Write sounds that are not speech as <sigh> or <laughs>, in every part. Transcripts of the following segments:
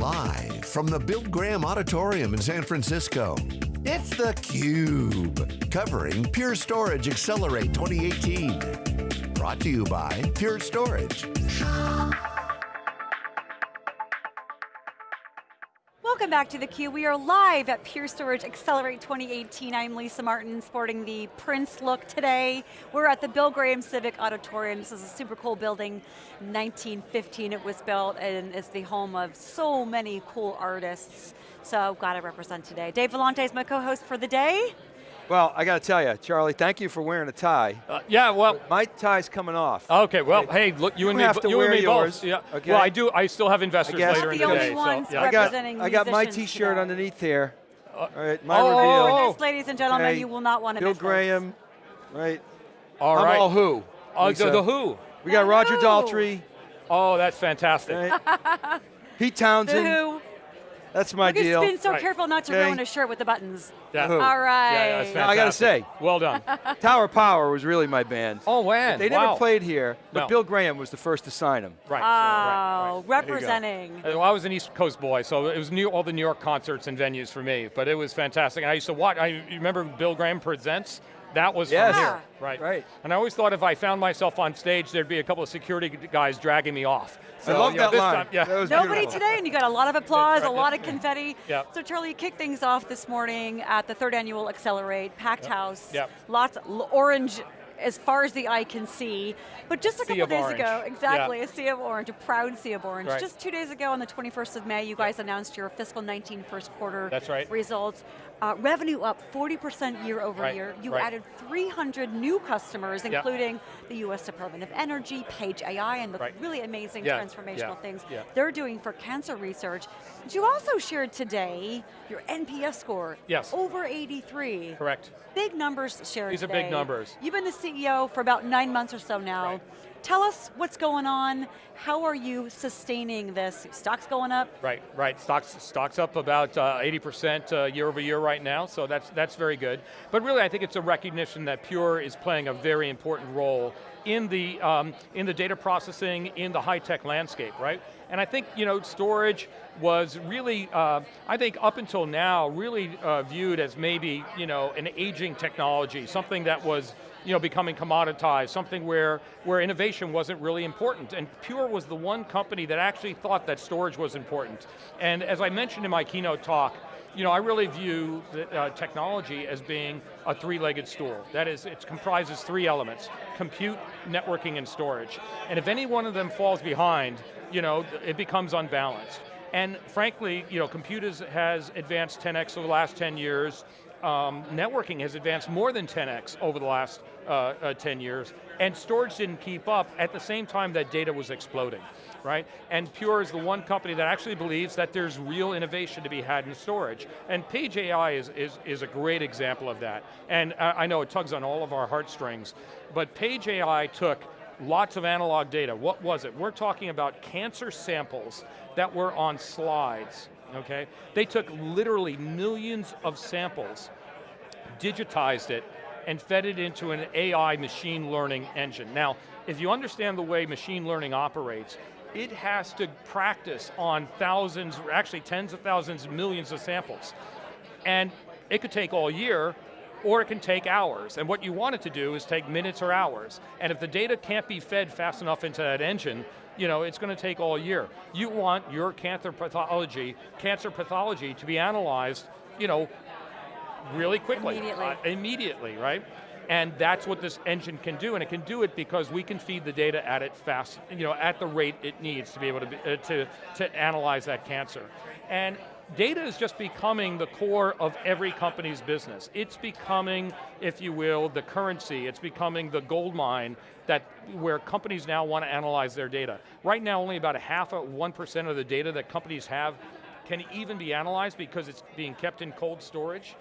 Live from the Bill Graham Auditorium in San Francisco, it's theCUBE, covering Pure Storage Accelerate 2018. Brought to you by Pure Storage. Welcome back to theCUBE. We are live at Pure Storage Accelerate 2018. I'm Lisa Martin, sporting the Prince look today. We're at the Bill Graham Civic Auditorium. This is a super cool building. 1915 it was built and is the home of so many cool artists. So glad to represent today. Dave Vellante is my co-host for the day. Well, I got to tell you, Charlie, thank you for wearing a tie. Uh, yeah, well, my tie's coming off. Okay, well, hey, look, you, you and me, have to you wear and me yours. both. Yeah. Okay. Well, I do. I still have investors later in the, the day. Ones so, yeah. I got, representing I got my T-shirt underneath here. All right, my oh, reveal. oh, Yes, ladies and gentlemen, Okay. you will not want to Bill miss this. Graham, right? All I'm right. all who? Uh, the, the Who. We got The Roger Who. Daltrey, Oh, that's fantastic. right? Pete The Who. That's my Look, he's deal. been so Right. careful not to Okay. ruin a shirt with the buttons. Yeah. Who? All Yeah, yeah, I gotta say. Well done. <laughs> Tower Power was really my band. Oh, man. They wow. never played here, but No. Bill Graham was the first to sign them. Right. Oh, right, right. representing. Uh, Well, I was an East Coast boy, so it was new, all the New York concerts and venues for me, but it was fantastic. And I used to watch, I remember Bill Graham Presents? That was Yes. from Yeah. here, right. Right. And I always thought if I found myself on stage, there'd be a couple of security guys dragging me off. So, I love you know, that this line. time- yeah. That was Nobody beautiful. today, and you got a lot of applause, That's a lot of confetti. Yeah. So Charlie, you kicked things off this morning at the third annual Accelerate, packed house. Yep. Lots l- orange as far as the eye can see. But just a Sea couple of days orange. ago, exactly, Yeah. a sea of orange, a proud sea of orange. Right. Just two days ago on the 21st of May, you guys announced your fiscal 19 first quarter That's right. results. Uh, revenue up 40% year over Right, year. You right. added 300 new customers, Yeah. including the US Department of Energy, Page AI, and the Right. really amazing Yeah, transformational yeah, things yeah. they're doing for cancer research. But you also shared today your NPS score. Yes. Over 83. Correct. Big numbers shared These are today. big numbers. You've been the CEO for about nine months or so now. Tell us what's going on. How are you sustaining this? Stocks going up? Right, right. Stocks, stocks up about uh, 80% uh, year over year right now, so that's, that's very good. But really, I think it's a recognition that Pure is playing a very important role in the, um, in the data processing, in the high-tech landscape, right? And I think, you know, storage was really, uh, I think up until now, really uh, viewed as maybe, you know, an aging technology, something that was, you know, becoming commoditized, something where, where innovation wasn't really important. And Pure was the one company that actually thought that storage was important. And as I mentioned in my keynote talk, you know, I really view the, uh, technology as being a three-legged stool. That is, it comprises three elements, compute, networking, and storage. And if any one of them falls behind, you know, it becomes unbalanced. And frankly, you know, computers has advanced 10x over the last 10 years. Um, networking has advanced more than 10x over the last uh, uh, 10 years, and storage didn't keep up at the same time that data was exploding, right? And Pure is the one company that actually believes that there's real innovation to be had in storage. And Page AI is, is, is a great example of that. And I, I know it tugs on all of our heartstrings, but Page AI took lots of analog data. What was it? We're talking about cancer samples that were on slides, okay? They took literally millions of samples, digitized it, and fed it into an AI machine learning engine. Now, if you understand the way machine learning operates, it has to practice on thousands, or actually tens of thousands, millions of samples. And it could take all year, or it can take hours. And what you want it to do is take minutes or hours. And if the data can't be fed fast enough into that engine, you know, it's going to take all year. You want your cancer pathology, cancer pathology to be analyzed, you know, really quickly. Immediately. Uh, immediately, right? And that's what this engine can do, and it can do it because we can feed the data at it fast, you know, at the rate it needs to be able to, be, uh, to, to analyze that cancer. And data is just becoming the core of every company's business. It's becoming, if you will, the currency, it's becoming the gold mine that where companies now want to analyze their data. Right now, only about a half of 1% of the data that companies have can even be analyzed because it's being kept in cold storage.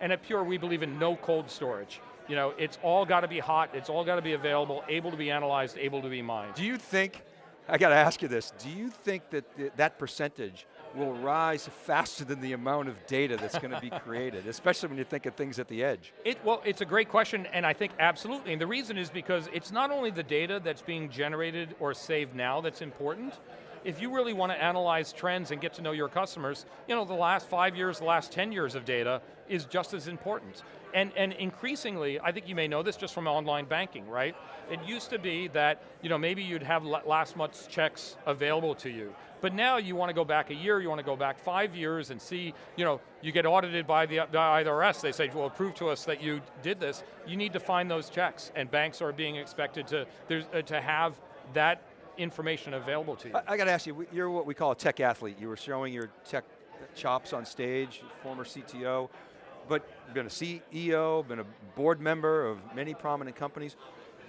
And at Pure, we believe in no cold storage. You know, it's all got to be hot, it's all got to be available, able to be analyzed, able to be mined. Do you think, I got to ask you this, do you think that th that percentage will rise faster than the amount of data that's going to be created, <laughs> especially when you think of things at the edge? It, well, it's a great question, and I think absolutely, and the reason is because it's not only the data that's being generated or saved now that's important, if you really want to analyze trends and get to know your customers, you know, the last five years, the last 10 years of data is just as important. And, and increasingly, I think you may know this just from online banking, right? It used to be that, you know, maybe you'd have last month's checks available to you. But now you want to go back a year, you want to go back five years and see, you know, you get audited by the, IRS, they say, well, prove to us that you did this. You need to find those checks, and banks are being expected to, uh, to have that information available to you. I, I got to ask you, you're what we call a tech athlete. You were showing your tech chops on stage, former CTO, but been a CEO, been a board member of many prominent companies.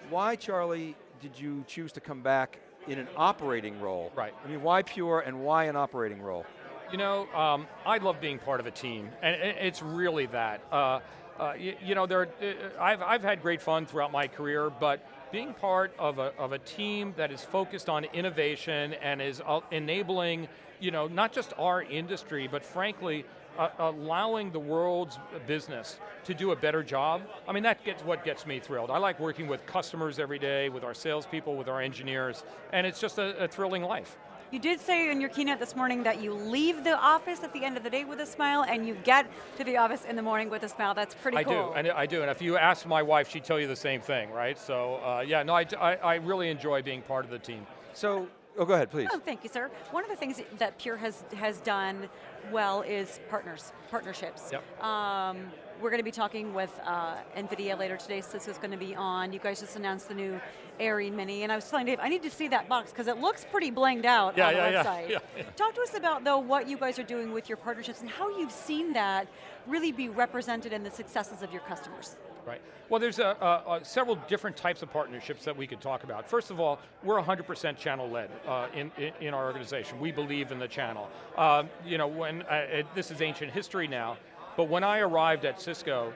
Why, Charlie, did you choose to come back in an operating role? Right. I mean, why Pure and why an operating role? You know, um, I love being part of a team, and it's really that. Uh, uh, you, you, know, there, uh, I've, I've had great fun throughout my career, but being part of a, of a team that is focused on innovation and is uh, enabling, you know, not just our industry, but frankly, uh, allowing the world's business to do a better job, I mean, that gets what gets me thrilled. I like working with customers every day, with our salespeople, with our engineers, and it's just a, a thrilling life. You did say in your keynote this morning that you leave the office at the end of the day with a smile and you get to the office in the morning with a smile. That's pretty I cool. I do, and I do. And if you ask my wife, she'd tell you the same thing, right? So uh, yeah, no, I, I, I really enjoy being part of the team. So Oh, go ahead, please. Oh, thank you, sir. One of the things that Pure has, has done well is partners, partnerships. Yep. Um, we're going to be talking with uh, NVIDIA later today, so this is going to be on. You guys just announced the new AIRI Mini, and I was telling Dave, I need to see that box, because it looks pretty blinged out yeah, on yeah, the website. <laughs> Yeah, yeah, Talk to us about, though, what you guys are doing with your partnerships and how you've seen that really be represented in the successes of your customers. Right. Well, there's a, a, a several different types of partnerships that we could talk about. First of all, we're 100% channel-led uh, in, in, in, our organization. We believe in the channel. Um, you know, when uh, it, this is ancient history now, but when I arrived at Cisco,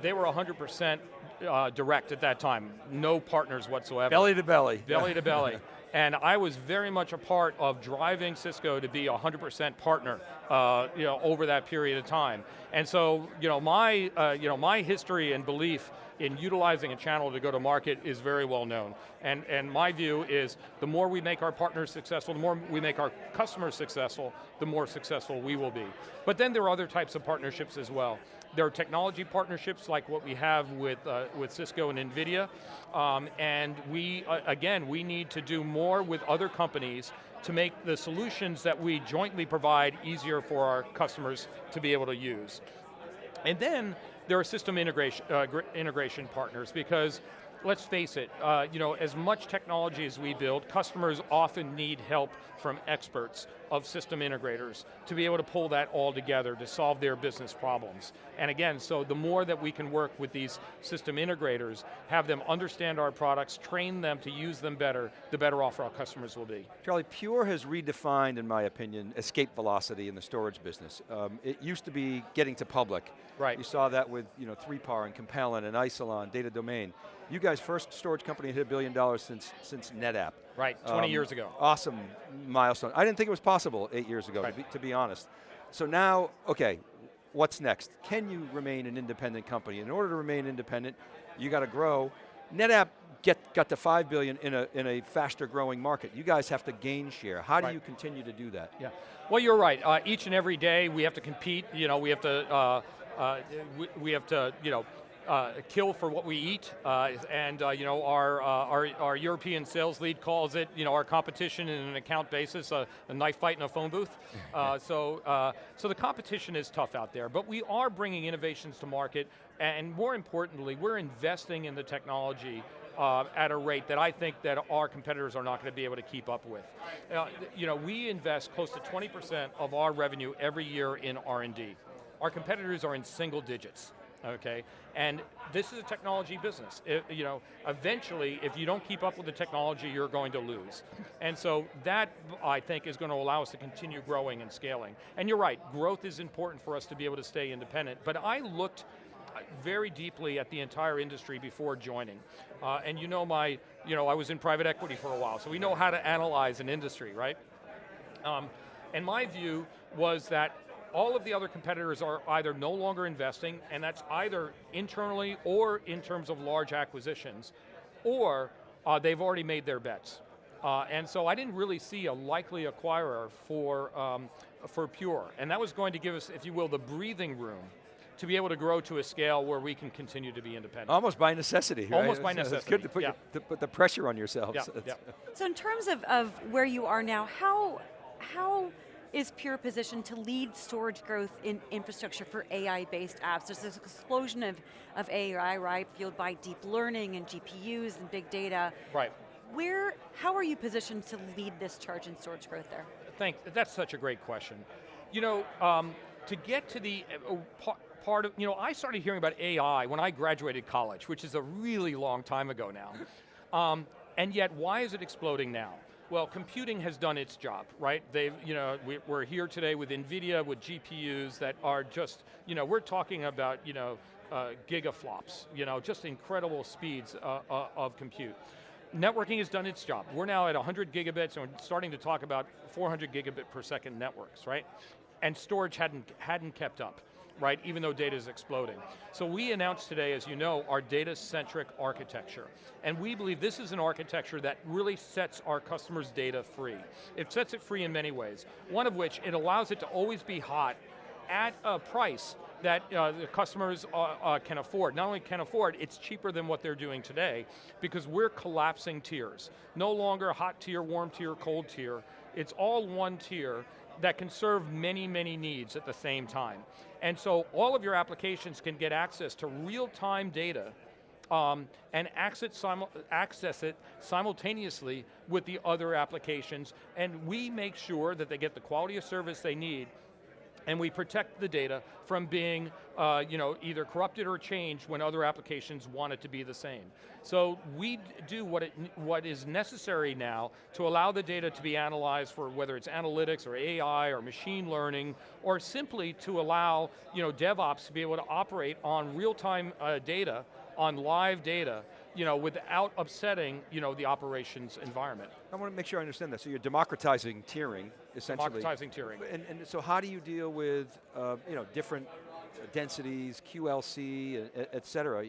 they were 100% uh, direct at that time. No partners whatsoever. Belly to belly. Belly to belly. <laughs> And I was very much a part of driving Cisco to be a 100% partner uh, you know, over that period of time. And so you know, my, uh, you know, my history and belief in utilizing a channel to go to market is very well known. And, and my view is the more we make our partners successful, the more we make our customers successful, the more successful we will be. But then there are other types of partnerships as well. There are technology partnerships like what we have with, uh, with Cisco and NVIDIA, um, and we, uh, again, we need to do more with other companies to make the solutions that we jointly provide easier for our customers to be able to use. And then there are system integration, uh, integration partners because let's face it, uh, you know, as much technology as we build, customers often need help from experts of system integrators to be able to pull that all together to solve their business problems. And again, so the more that we can work with these system integrators, have them understand our products, train them to use them better, the better off our customers will be. Charlie, Pure has redefined, in my opinion, escape velocity in the storage business. Um, it used to be getting to public. Right. You saw that with you know, 3PAR and Compellent and Isilon, Data Domain. You guys, first storage company hit a billion dollars since, since NetApp. Right, 20 um, years ago. Awesome milestone. I didn't think it was possible eight years ago, right. to, be, to be honest. So now, okay, what's next? Can you remain an independent company? In order to remain independent, you got to grow. NetApp get, got to 5 billion in a, in a faster growing market. You guys have to gain share. How do right. you continue to do that? Yeah, well you're right. Uh, each and every day we have to compete, you know, we have to, uh, uh, we, we have to, you know, uh, kill for what we eat, uh, and uh, you know our, uh, our, our European sales lead calls it you know our competition in an account basis a knife fight in a phone booth. <laughs> Uh, so uh, so the competition is tough out there, but we are bringing innovations to market, and more importantly, we're investing in the technology uh, at a rate that I think that our competitors are not going to be able to keep up with. Uh, you know, we invest close to 20% of our revenue every year in R&D. Our competitors are in single digits okay? And this is a technology business. It, you know, eventually, if you don't keep up with the technology, you're going to lose. And so that, I think, is going to allow us to continue growing and scaling. And you're right, growth is important for us to be able to stay independent, but I looked very deeply at the entire industry before joining. Uh, and you know my, you know, I was in private equity for a while, so we know how to analyze an industry, right? Um, and my view was that all of the other competitors are either no longer investing, and that's either internally or in terms of large acquisitions, or uh, they've already made their bets. Uh, and so I didn't really see a likely acquirer for, um, for Pure. And that was going to give us, if you will, the breathing room to be able to grow to a scale where we can continue to be independent. Almost by necessity, right? Almost by necessity, It's good to put, yeah. your, to put the pressure on yourselves. Yeah, It's- <laughs> yeah. So in terms of, of where you are now, how, how is Pure positioned to lead storage growth in infrastructure for AI-based apps? There's this explosion of, of AI, right, fueled by deep learning and GPUs and big data. Right. Where, how are you positioned to lead this charge in storage growth there? Thank, that's such a great question. You know, um, to get to the uh, part of, you know, I started hearing about AI when I graduated college, which is a really long time ago now. <laughs> Um, and yet, why is it exploding now? Well, computing has done its job, right? They've, you know, we, we're here today with NVIDIA, with GPUs that are just, you know, we're talking about, you know, uh, gigaflops, you know, just incredible speeds uh, uh, of compute networking has done its job. We're now at 100 gigabits and we're starting to talk about 400 gigabit per second networks, right? And storage hadn't, hadn't kept up, right? Even though data is exploding. So we announced today, as you know, our data-centric architecture. And we believe this is an architecture that really sets our customers' data free. It sets it free in many ways. One of which, it allows it to always be hot at a price that uh, the customers uh, uh, can afford. Not only can afford, it's cheaper than what they're doing today because we're collapsing tiers. No longer hot tier, warm tier, cold tier. It's all one tier that can serve many, many needs at the same time. And so all of your applications can get access to real-time data um, and access, access it simultaneously with the other applications, and we make sure that they get the quality of service they need and we protect the data from being uh, you know, either corrupted or changed when other applications want it to be the same. So we do what, it, what is necessary now to allow the data to be analyzed for whether it's analytics or AI or machine learning, or simply to allow you know, DevOps to be able to operate on real-time uh, data, on live data, you know, without upsetting you know, the operations environment. I want to make sure I understand that. So you're democratizing tiering, essentially. Democratizing tiering. And, and so how do you deal with uh, you know, different densities, QLC, e- et cetera?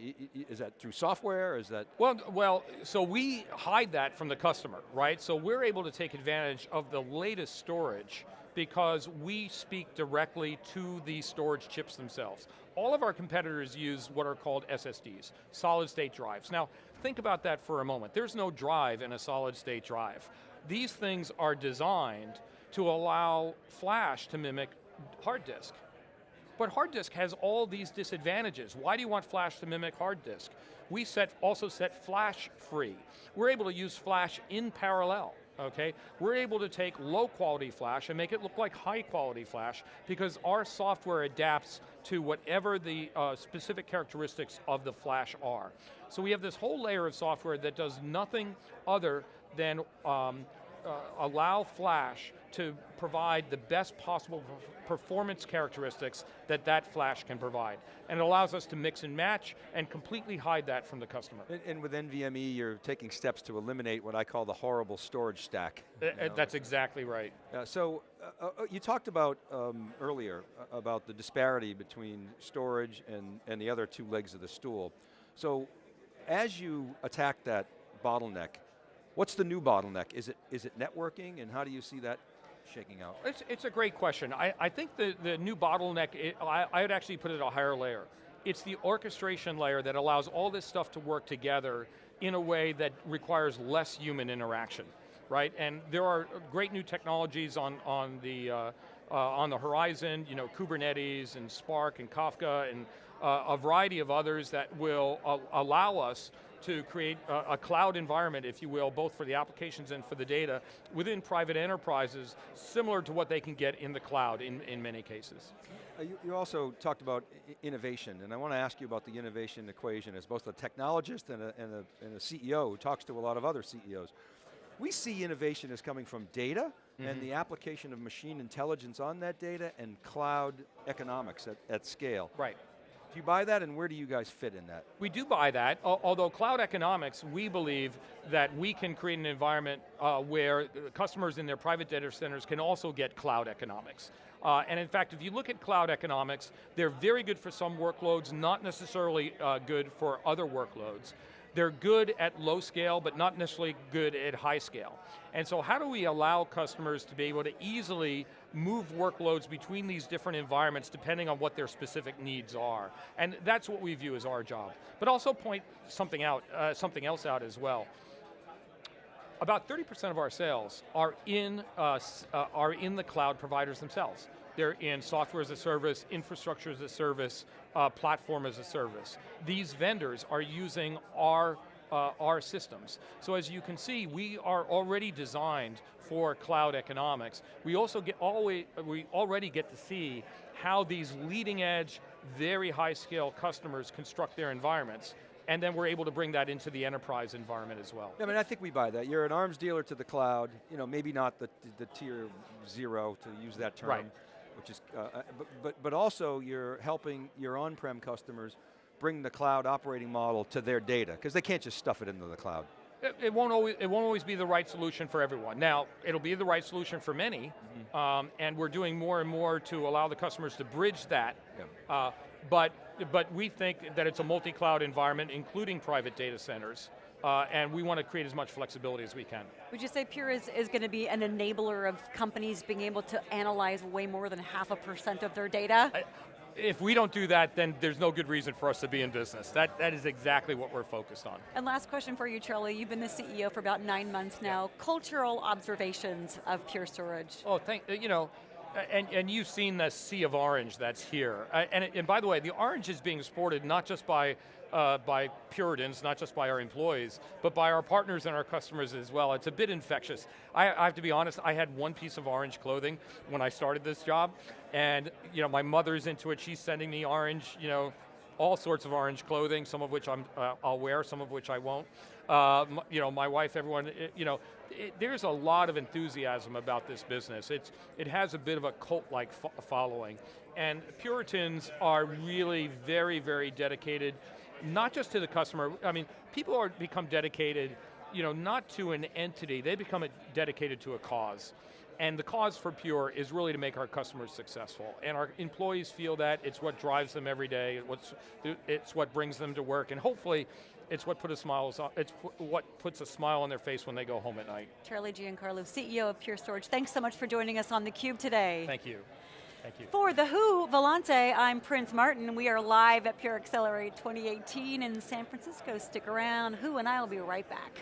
Is that through software, is that? Well, well, so we hide that from the customer, right? So we're able to take advantage of the latest storage because we speak directly to the storage chips themselves. All of our competitors use what are called SSDs, solid state drives. Now, think about that for a moment. There's no drive in a solid state drive. These things are designed to allow flash to mimic hard disk. But hard disk has all these disadvantages. Why do you want flash to mimic hard disk? We set, also set flash free. We're able to use flash in parallel, okay? We're able to take low quality flash and make it look like high quality flash because our software adapts to whatever the uh, specific characteristics of the flash are. So we have this whole layer of software that does nothing other than um, uh, allow Flash to provide the best possible performance characteristics that that Flash can provide. And it allows us to mix and match and completely hide that from the customer. And, and with NVMe, you're taking steps to eliminate what I call the horrible storage stack. Uh, you uh, know? That's exactly right. Uh, so uh, uh, you talked about um, earlier uh, about the disparity between storage and, and the other two legs of the stool. So as you attack that bottleneck, what's the new bottleneck? Is it, is it networking and how do you see that shaking out? It's, it's a great question. I, I think the, the new bottleneck, it, I, I would actually put it a higher layer. It's the orchestration layer that allows all this stuff to work together in a way that requires less human interaction, right? And there are great new technologies on, on, the, uh, uh, on the horizon, you know, Kubernetes and Spark and Kafka and uh, a variety of others that will uh, allow us to create a, a, cloud environment, if you will, both for the applications and for the data within private enterprises, similar to what they can get in the cloud in, in many cases. Uh, you, you, also talked about innovation, and I want to ask you about the innovation equation as both a technologist and a, and, a, and a CEO who talks to a lot of other CEOs. We see innovation as coming from data mm -hmm. and the application of machine intelligence on that data and cloud economics at, at scale. Right. Do you buy that and where do you guys fit in that? We do buy that, although cloud economics, we believe that we can create an environment uh, where customers in their private data centers can also get cloud economics. Uh, and in fact, if you look at cloud economics, they're very good for some workloads, not necessarily uh, good for other workloads. They're good at low scale, but not necessarily good at high scale. And so how do we allow customers to be able to easily move workloads between these different environments depending on what their specific needs are? And that's what we view as our job. But also point something out, uh, something else out as well about 30% of our sales are in, uh, uh, are in the cloud providers themselves. They're in software as a service, infrastructure as a service, uh, platform as a service. These vendors are using our uh, our systems. So as you can see, we are already designed for cloud economics. We also get always, we already get to see how these leading edge, very high scale customers construct their environments and then we're able to bring that into the enterprise environment as well. Yeah, I mean, I think we buy that. You're an arms dealer to the cloud, you know, maybe not the, the tier zero, to use that term, right. Which is, uh, uh, but, but, but also you're helping your on-prem customers bring the cloud operating model to their data, because they can't just stuff it into the cloud. It, it, won't always, it won't always be the right solution for everyone. Now, it'll be the right solution for many, mm -hmm. um, and we're doing more and more to allow the customers to bridge that. Yeah. Uh, but but we think that it's a multi-cloud environment, including private data centers, uh, and we want to create as much flexibility as we can. Would you say Pure is, is going to be an enabler of companies being able to analyze way more than half a percent of their data? I, if we don't do that, then there's no good reason for us to be in business. That, that is exactly what we're focused on. And last question for you, Charlie. You've been the CEO for about nine months now. Yeah. Cultural observations of Pure Storage. Oh, thank, you know, and, and you've seen the sea of orange that's here. And, and by the way, the orange is being sported not just by, uh, by Puritans, not just by our employees, but by our partners and our customers as well. It's a bit infectious. I, I have to be honest, I had one piece of orange clothing when I started this job, and you know, my mother's into it, she's sending me orange, you know, all sorts of orange clothing, some of which I'm, uh, I'll wear, some of which I won't. Uh, you know, my wife, everyone, it, you know, it, there's a lot of enthusiasm about this business. It's, it has a bit of a cult-like fo following. And Puritans are really very, very dedicated, not just to the customer, I mean, people are become dedicated, you know, not to an entity, they become a, dedicated to a cause. And the cause for Pure is really to make our customers successful. And our employees feel that, it's what drives them every day, it's what brings them to work, and hopefully it's what put a smile, it's what puts a smile on their face when they go home at night. Charlie Giancarlo, CEO of Pure Storage, thanks so much for joining us on theCUBE today. Thank you. Thank you. For The Who, Vellante, I'm Prince Martin. We are live at Pure Accelerate 2018 in San Francisco. Stick around, Who and I will be right back.